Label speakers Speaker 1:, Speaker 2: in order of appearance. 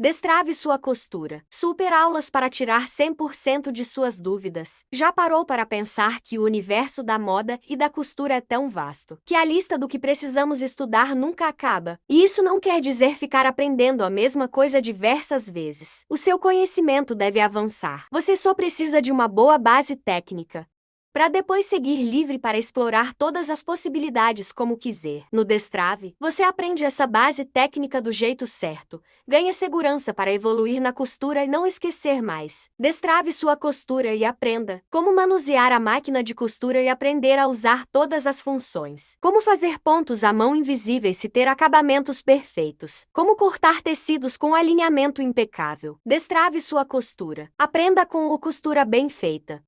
Speaker 1: Destrave sua costura. Super aulas para tirar 100% de suas dúvidas. Já parou para pensar que o universo da moda e da costura é tão vasto que a lista do que precisamos estudar nunca acaba? E isso não quer dizer ficar aprendendo a mesma coisa diversas vezes. O seu conhecimento deve avançar. Você só precisa de uma boa base técnica para depois seguir livre para explorar todas as possibilidades como quiser. No Destrave, você aprende essa base técnica do jeito certo, ganha segurança para evoluir na costura e não esquecer mais. Destrave sua costura e aprenda como manusear a máquina de costura e aprender a usar todas as funções. Como fazer pontos à mão invisíveis e ter acabamentos perfeitos. Como cortar tecidos com alinhamento impecável. Destrave sua costura. Aprenda com o costura bem feita.